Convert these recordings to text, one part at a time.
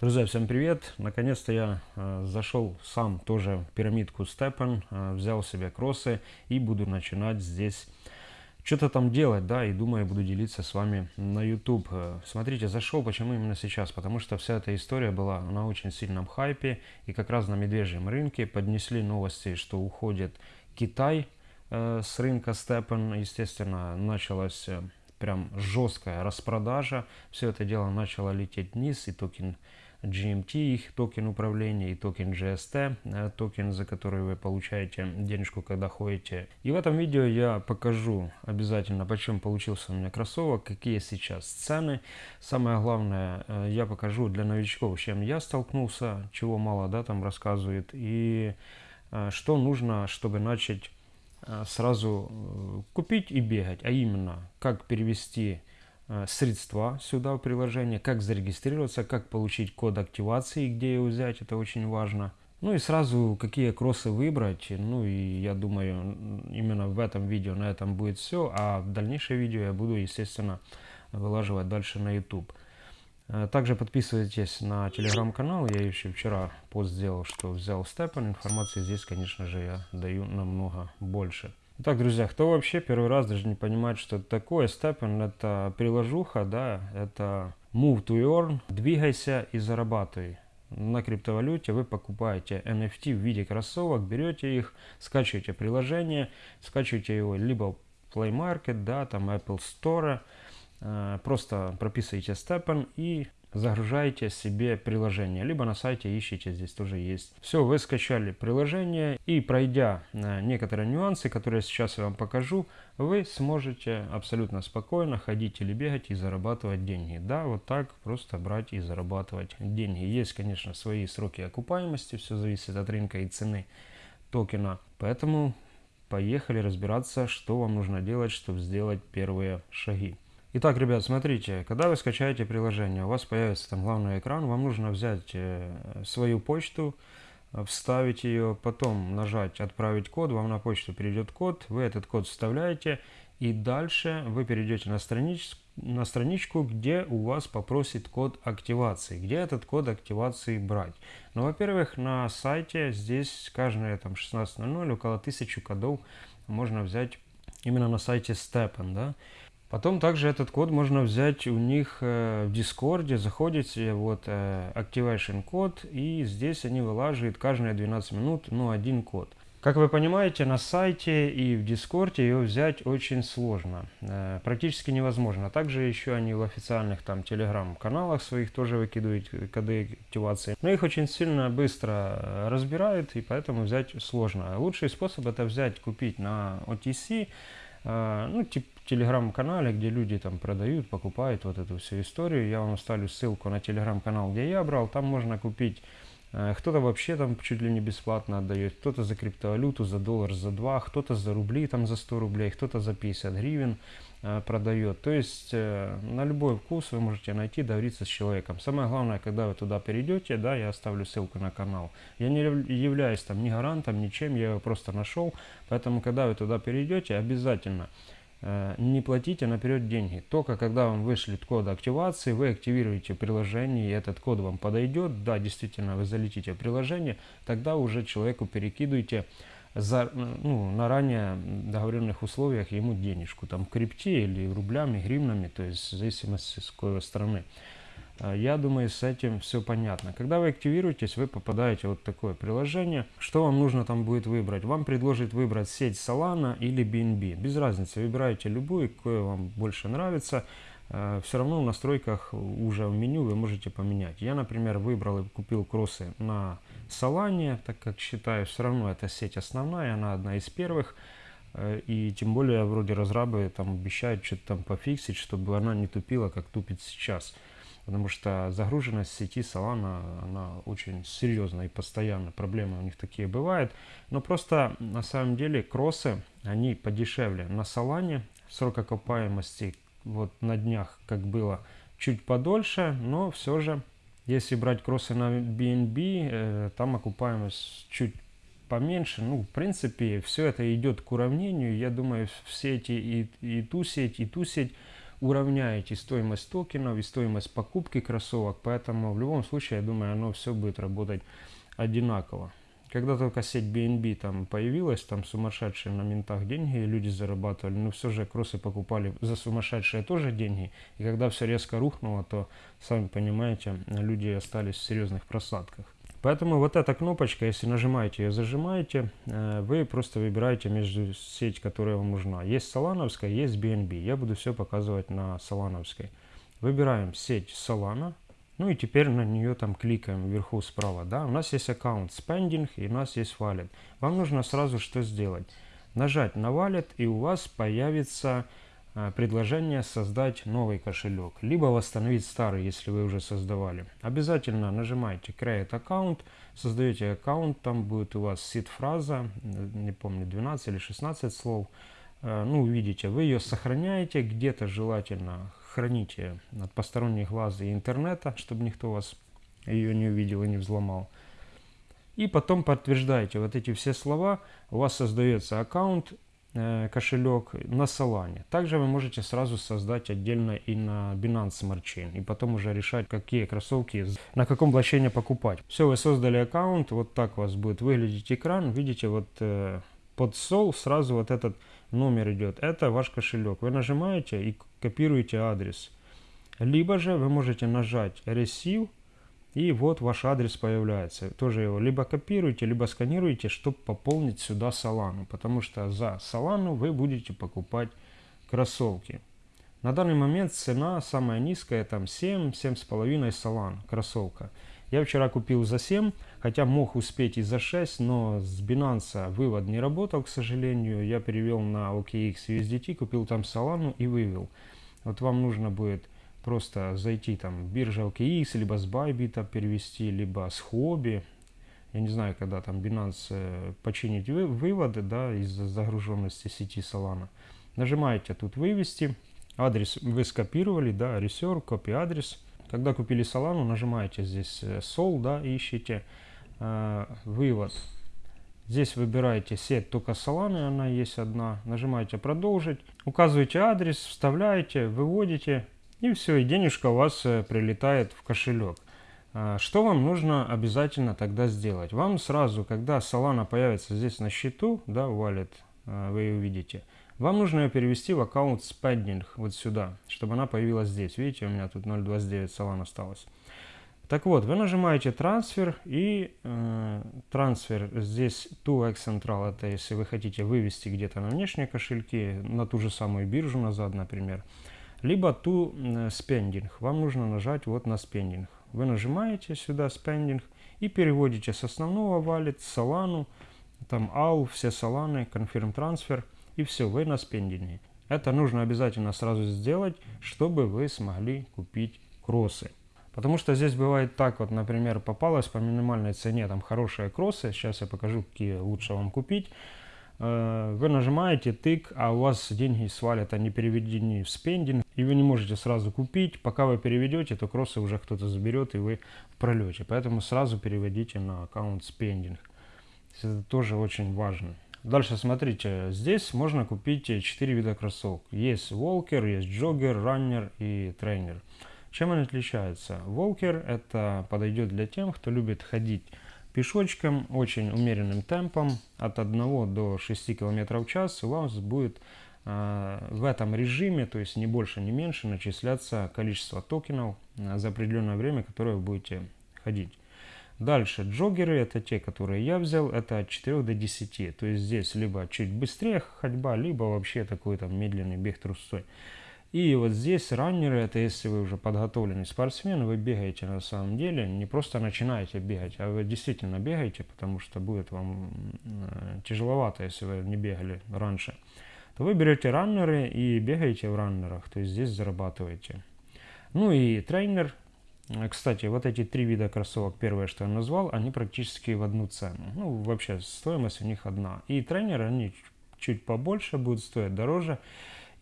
Друзья, всем привет! Наконец-то я э, зашел сам тоже в пирамидку Степен, э, взял себе кроссы и буду начинать здесь что-то там делать, да, и думаю, буду делиться с вами на YouTube. Э, смотрите, зашел, почему именно сейчас? Потому что вся эта история была на очень сильном хайпе, и как раз на медвежьем рынке поднесли новости, что уходит Китай э, с рынка Степен. Естественно, началась э, прям жесткая распродажа. Все это дело начало лететь вниз, и токен GMT, их токен управления, и токен GST, э, токен, за который вы получаете денежку, когда ходите. И в этом видео я покажу обязательно, почем получился у меня кроссовок, какие сейчас цены. Самое главное, э, я покажу для новичков, с чем я столкнулся, чего мало, да, там рассказывает, и э, что нужно, чтобы начать сразу купить и бегать, а именно, как перевести средства сюда в приложение, как зарегистрироваться, как получить код активации, где его взять, это очень важно. Ну и сразу какие кроссы выбрать, ну и я думаю именно в этом видео на этом будет все, а в дальнейшее видео я буду естественно вылаживать дальше на YouTube. Э, также подписывайтесь на телеграм-канал, я еще вчера пост сделал, что взял степан, информации здесь конечно же я даю намного больше. Итак, друзья, кто вообще первый раз даже не понимает, что это такое, Степен это приложуха, да, это move to earn, двигайся и зарабатывай. На криптовалюте вы покупаете NFT в виде кроссовок, берете их, скачиваете приложение, скачиваете его либо Play Market, да, там Apple Store, э, просто прописываете Степен и загружаете себе приложение, либо на сайте ищите, здесь тоже есть. Все, вы скачали приложение и пройдя э, некоторые нюансы, которые сейчас я вам покажу, вы сможете абсолютно спокойно ходить или бегать и зарабатывать деньги. Да, вот так просто брать и зарабатывать деньги. Есть, конечно, свои сроки окупаемости, все зависит от рынка и цены токена. Поэтому поехали разбираться, что вам нужно делать, чтобы сделать первые шаги. Итак, ребят, смотрите, когда вы скачаете приложение, у вас появится там главный экран, вам нужно взять э, свою почту, э, вставить ее, потом нажать «Отправить код», вам на почту перейдет код, вы этот код вставляете, и дальше вы перейдете на, странич, на страничку, где у вас попросит код активации, где этот код активации брать. Ну, во-первых, на сайте здесь каждые там 16.00 около 1000 кодов можно взять именно на сайте Stepen, да. Потом также этот код можно взять у них э, в Дискорде, заходите, вот э, Activation код, и здесь они вылаживают каждые 12 минут, ну, один код. Как вы понимаете, на сайте и в Дискорде ее взять очень сложно, э, практически невозможно. Также еще они в официальных там телеграм-каналах своих тоже выкидывают коды активации. Но их очень сильно быстро разбирают, и поэтому взять сложно. Лучший способ это взять, купить на OTC, ну, типа телеграм-канале, где люди там продают, покупают вот эту всю историю. Я вам оставлю ссылку на телеграм-канал, где я брал. Там можно купить, э, кто-то вообще там чуть ли не бесплатно отдает, кто-то за криптовалюту, за доллар, за два, кто-то за рубли, там за 100 рублей, кто-то за 50 гривен э, продает. То есть э, на любой вкус вы можете найти, договориться с человеком. Самое главное, когда вы туда перейдете, да, я оставлю ссылку на канал. Я не являюсь там ни гарантом, ничем, я его просто нашел. Поэтому, когда вы туда перейдете, обязательно не платите наперед деньги. Только когда вам вышлет код активации, вы активируете приложение, и этот код вам подойдет. Да, действительно, вы залетите приложение, тогда уже человеку перекидываете за, ну, на ранее договоренных условиях ему денежку, там, крипте или рублями, гривнами, то есть в зависимости с какой страны. А, я думаю, с этим все понятно. Когда вы активируетесь, вы попадаете вот такое приложение. Что вам нужно там будет выбрать? Вам предложит выбрать сеть Solana или BNB. Без разницы, выбирайте любую, какое вам больше нравится. А, все равно в настройках уже в меню вы можете поменять. Я, например, выбрал и купил кроссы на Solana, так как считаю, все равно эта сеть основная, она одна из первых. Э, и тем более, вроде разрабы там обещают что-то там пофиксить, чтобы она не тупила, как тупит сейчас потому что загруженность сети Solana, она очень серьезная и постоянно, проблемы у них такие бывают, но просто на самом деле кроссы, они подешевле. На Solana срок окупаемости вот на днях, как было, чуть подольше, но все же, если брать кроссы на BNB, э, там окупаемость чуть поменьше. Ну, в принципе, все это идет к уравнению. Я думаю, все эти и, и ту сеть, и ту сеть уравняете стоимость токенов и стоимость покупки кроссовок, поэтому в любом случае, я думаю, оно все будет работать одинаково. Когда только сеть BNB там появилась, там сумасшедшие на ментах деньги люди зарабатывали, но все же кроссы покупали за сумасшедшие тоже деньги. И когда все резко рухнуло, то, сами понимаете, люди остались в серьезных просадках. Поэтому вот эта кнопочка, если нажимаете ее, зажимаете, э, вы просто выбираете между сеть, которая вам нужна. Есть Солановская, есть BNB. Я буду все показывать на Солановской. Выбираем сеть Solana. Ну и теперь на нее там кликаем вверху справа. Да? У нас есть аккаунт Spending и у нас есть Wallet. Вам нужно сразу что сделать? Нажать на Wallet и у вас появится предложение создать новый кошелек. Либо восстановить старый, если вы уже создавали. Обязательно нажимаете Create Account. Создаете аккаунт, там будет у вас сид-фраза, не помню, 12 или 16 слов. Э, ну, увидите, вы ее сохраняете где-то желательно храните от посторонних глаз и интернета, чтобы никто вас ее не увидел и не взломал. И потом подтверждаете вот эти все слова, у вас создается аккаунт, э, кошелек на Solana. Также вы можете сразу создать отдельно и на Binance Smart Chain. И потом уже решать, какие кроссовки, на каком блокчейне покупать. Все, вы создали аккаунт, вот так у вас будет выглядеть экран. Видите, вот э, под Sol сразу вот этот номер идет. Это ваш кошелек. Вы нажимаете и копируете адрес. Либо же вы можете нажать Receive, и вот ваш адрес появляется. Тоже его либо копируете, либо сканируете, чтобы пополнить сюда Solana. Потому что за Solana вы будете покупать кроссовки. На данный момент цена самая низкая, там 7, 7,5 Solana кроссовка. Я вчера купил за 7, хотя мог успеть и за 6, но с Binance вывод не работал, к сожалению. Я перевел на OKX USDT, купил там Solana и вывел. Вот вам нужно будет просто зайти там биржа OKX, либо с Bybit перевести, либо с Hobby. Я не знаю, когда там Binance э, починить вы, выводы да, из-за загруженности сети Solana. Нажимаете тут «Вывести». Адрес вы скопировали, да, ресер, копи адрес. Когда купили Solana, нажимаете здесь Sol, э, да, ищите э, вывод. Здесь выбираете сеть только Solana, она есть одна. Нажимаете продолжить, указываете адрес, вставляете, выводите и все, и денежка у вас э, прилетает в кошелек. Э, что вам нужно обязательно тогда сделать? Вам сразу, когда Solana появится здесь на счету, да, wallet, вы ее увидите, вам нужно ее перевести в аккаунт Spending, вот сюда, чтобы она появилась здесь. Видите, у меня тут 0.29 салан осталось. Так вот, вы нажимаете трансфер и э, трансфер здесь to Central, это если вы хотите вывести где-то на внешние кошельки, на ту же самую биржу назад, например. Либо э, Spending, вам нужно нажать вот на Spending. Вы нажимаете сюда Spending и переводите с основного wallet, Solana, там AU, все Solana, Confirm Transfer – и все, вы на спендинге. Это нужно обязательно сразу сделать, чтобы вы смогли купить кроссы. Потому что здесь бывает так, вот, например, попалось по минимальной цене там хорошие кроссы, сейчас я покажу, какие лучше вам купить. Э, вы нажимаете тык, а у вас деньги свалят, они переведены в спендинг, и вы не можете сразу купить. Пока вы переведете, то кроссы уже кто-то заберет, и вы пролете. Поэтому сразу переводите на аккаунт спендинг. Это тоже очень важно. Дальше смотрите, здесь можно купить 4 вида кроссовок. Есть волкер, есть джоггер, раннер и тренер. Чем они отличаются? Волкер это подойдет для тем, кто любит ходить пешочком, очень умеренным темпом, от 1 до 6 км в час у вас будет э, в этом режиме, то есть не больше, не меньше, начисляться количество токенов э, за определенное время, которое вы будете ходить. Дальше джогеры, это те, которые я взял, это от 4 до 10. То есть здесь либо чуть быстрее ходьба, либо вообще такой там медленный бег трусцой. И вот здесь раннеры, это если вы уже подготовленный спортсмен, вы бегаете на самом деле, не просто начинаете бегать, а вы действительно бегаете, потому что будет вам э, тяжеловато, если вы не бегали раньше. То вы берете раннеры и бегаете в раннерах, то есть здесь зарабатываете. Ну и тренер, Э, кстати, вот эти три вида кроссовок, первое, что я назвал, они практически в одну цену. Ну, вообще, стоимость у них одна. И тренеры, они чуть побольше будут стоить дороже.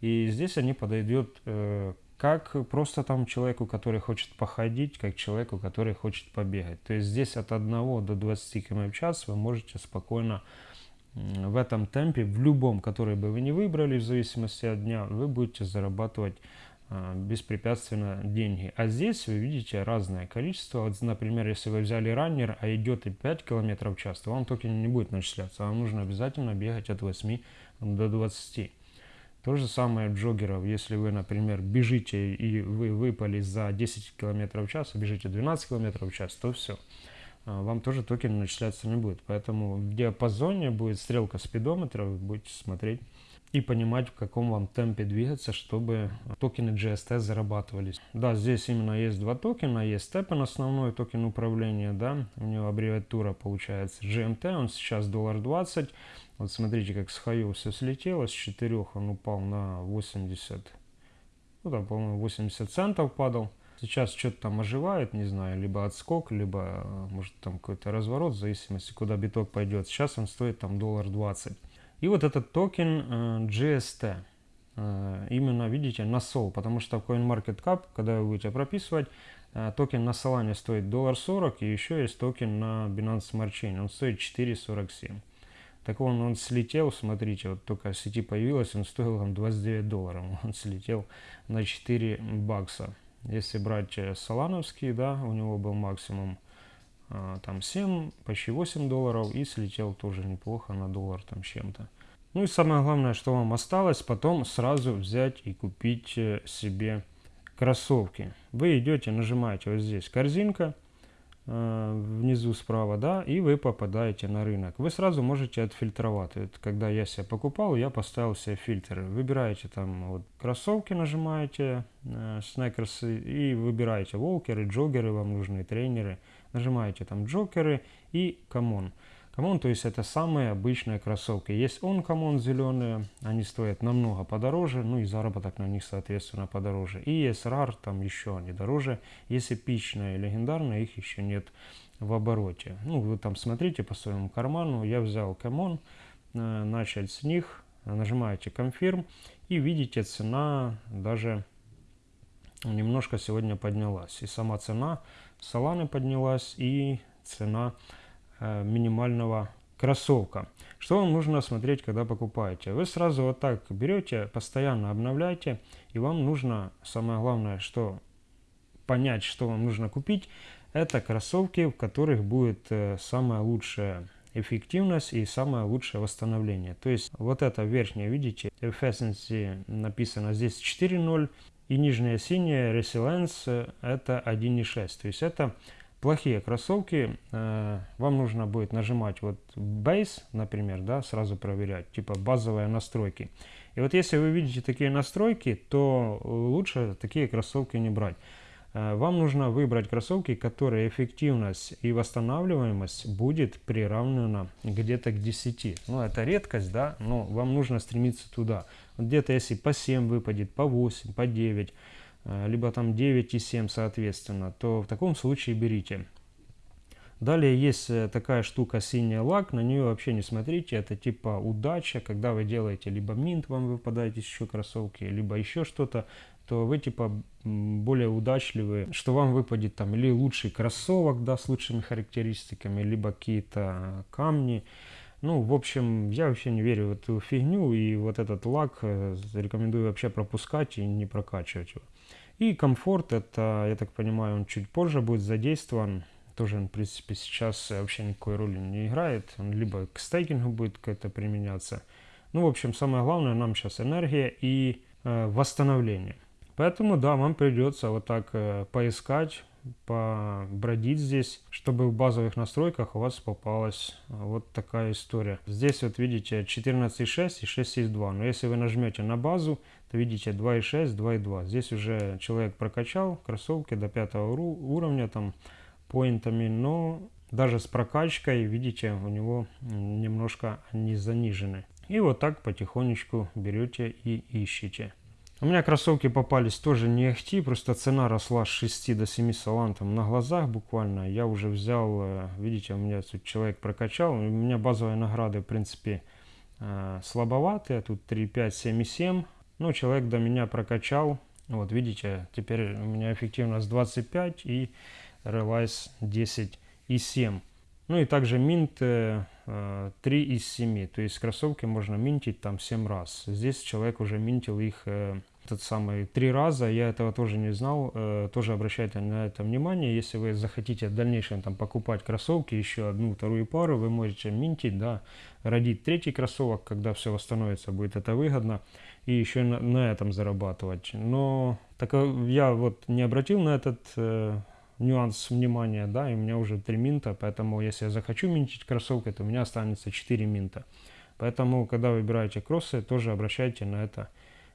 И здесь они подойдут э, как просто там человеку, который хочет походить, как человеку, который хочет побегать. То есть здесь от 1 до 20 км в час вы можете спокойно в этом темпе, в любом, который бы вы не выбрали, в зависимости от дня, вы будете зарабатывать а, беспрепятственно деньги. А здесь вы видите разное количество. Вот, например, если вы взяли runner, а идет и 5 км в час, то вам токен не будет начисляться. Вам нужно обязательно бегать от 8 до 20. То же самое jogger ов. Если вы, например, бежите и вы выпали за 10 км в час, а бежите 12 км в час, то все. А, вам тоже токен начисляться не будет. Поэтому в диапазоне будет стрелка спидометра, будете смотреть и понимать, в каком вам темпе двигаться, чтобы токены GST зарабатывались. Да, здесь именно есть два токена, есть Stepn, основной токен управления, да, у него аббревиатура получается GMT, он сейчас доллар 20. Вот смотрите, как с все слетело, с 4 он упал на 80, ну там, по-моему, 80 центов падал. Сейчас что-то там оживает, не знаю, либо отскок, либо может там какой-то разворот, в зависимости, куда биток пойдет. Сейчас он стоит там доллар 20. И вот этот токен э, GST, э, именно, видите, на SOL, потому что в CoinMarketCap, когда вы будете прописывать, э, токен на Solana стоит доллар 40, и еще есть токен на Binance Smart Chain, он стоит 4,47. Так он, он слетел, смотрите, вот только сети появилась, он стоил там 29 долларов, он слетел на 4 бакса. Если брать солановский, да, у него был максимум а, там 7, почти 8 долларов и слетел тоже неплохо на доллар там чем-то. Ну и самое главное, что вам осталось, потом сразу взять и купить э, себе кроссовки. Вы идете, нажимаете вот здесь корзинка, э, внизу справа, да, и вы попадаете на рынок. Вы сразу можете отфильтровать. Это когда я себе покупал, я поставил себе фильтр. Выбираете там вот кроссовки, нажимаете, э, и выбираете walker ы, jogger ы вам нужны, тренеры – Нажимаете там jogger ы и common. Common, то есть это самые обычные кроссовки. Есть uncommon зеленые, они стоят намного подороже, ну и заработок на них соответственно подороже. И есть rare, там еще они дороже. Есть эпичные и легендарные, их еще нет в обороте. Ну вы там смотрите по своему карману, я взял common, э, начать с них, нажимаете confirm и видите цена даже немножко сегодня поднялась. И сама цена Соланы поднялась и цена минимального кроссовка. Что вам нужно смотреть, когда покупаете? Вы сразу вот так берете, постоянно обновляете, и вам нужно, самое главное, что понять, что вам нужно купить, это кроссовки, в которых будет э, самая лучшая эффективность и самое лучшее восстановление. То есть вот это верхнее, видите, efficiency написано здесь 4.0, и нижняя синяя Resilience это 1.6. То есть это плохие кроссовки. Э, вам нужно будет нажимать вот Base, например, да, сразу проверять, типа базовые настройки. И вот если вы видите такие настройки, то лучше такие кроссовки не брать. Э, вам нужно выбрать кроссовки, которые эффективность и восстанавливаемость будет приравнена где-то к 10. Ну, это редкость, да, но вам нужно стремиться туда. Где-то если по 7 выпадет, по 8, по 9, э, либо там 9 и 7 соответственно, то в таком случае берите. Далее есть э, такая штука синяя лак, на нее вообще не смотрите, это типа удача, когда вы делаете либо минт, вам выпадает еще кроссовки, либо еще что-то, то вы типа более удачливы, что вам выпадет там или лучший кроссовок, да, с лучшими характеристиками, либо какие-то камни, ну, в общем, я вообще не верю в эту фигню, и вот этот лак э, рекомендую вообще пропускать и не прокачивать его. И комфорт, это, я так понимаю, он чуть позже будет задействован. Тоже в принципе, сейчас вообще никакой роли не играет. Он либо к стейкингу будет как-то применяться. Ну, в общем, самое главное нам сейчас энергия и э, восстановление. Поэтому, да, вам придется вот так э, поискать, побродить здесь, чтобы в базовых настройках у вас попалась вот такая история. Здесь вот видите 14.6 и 6.2. Но если вы нажмете на базу, то видите 2.6, 2.2. Здесь уже человек прокачал кроссовки до пятого уровня там поинтами, но даже с прокачкой, видите, у него немножко они занижены. И вот так потихонечку берете и ищете. У меня кроссовки попались тоже не ахти, просто цена росла с 6 до 7 салантом на глазах буквально. Я уже взял, э, видите, у меня тут человек прокачал, у меня базовые награды, в принципе, э, слабоватые, тут 3, 5, 7 и 7. Но человек до меня прокачал, вот видите, теперь у меня эффективность 25 и Realize 10 и 7. Ну и также минт 3 э, из 7, то есть кроссовки можно минтить там 7 раз. Здесь человек уже минтил их этот самый три раза. Я этого тоже не знал. Э, тоже обращайте на это внимание. Если вы захотите в дальнейшем там покупать кроссовки, еще одну, вторую пару, вы можете минтить, да, родить третий кроссовок, когда все восстановится, будет это выгодно. И еще на, на этом зарабатывать. Но так я вот не обратил на этот э, нюанс внимания, да, и у меня уже 3 минта, поэтому если я захочу минтить кроссовки, то у меня останется 4 минта. Поэтому, когда выбираете кроссы, тоже обращайте на это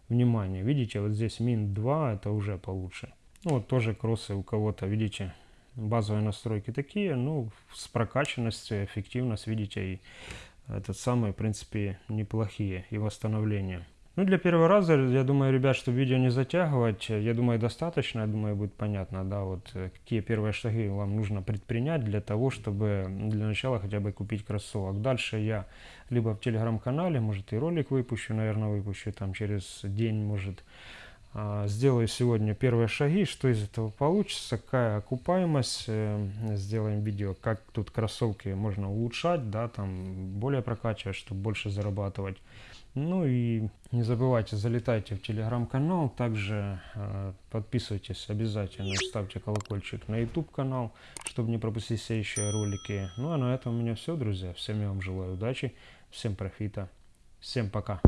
внимание. Видите, вот здесь минт 2, это уже получше. Ну, вот тоже кроссы у кого-то, видите, базовые настройки такие, ну, с прокачанностью, эффективность, видите, и этот самый, в принципе, неплохие, и восстановление. Ну, для первого раза, я думаю, ребят, чтобы видео не затягивать, я думаю, достаточно, я думаю, будет понятно, да, вот э, какие первые шаги вам нужно предпринять для того, чтобы для начала хотя бы купить кроссовок. Дальше я либо в телеграм-канале, может и ролик выпущу, наверное, выпущу там через день, может, сделаю сегодня первые шаги, что из этого получится, какая окупаемость, э, сделаем видео, как тут кроссовки можно улучшать, да, там более прокачивать, чтобы больше зарабатывать. Ну и не забывайте, залетайте в телеграм-канал, также э, подписывайтесь обязательно, ставьте колокольчик на YouTube канал, чтобы не пропустить следующие ролики. Ну а на этом у меня все, друзья. Всем я вам желаю удачи, всем профита, всем пока.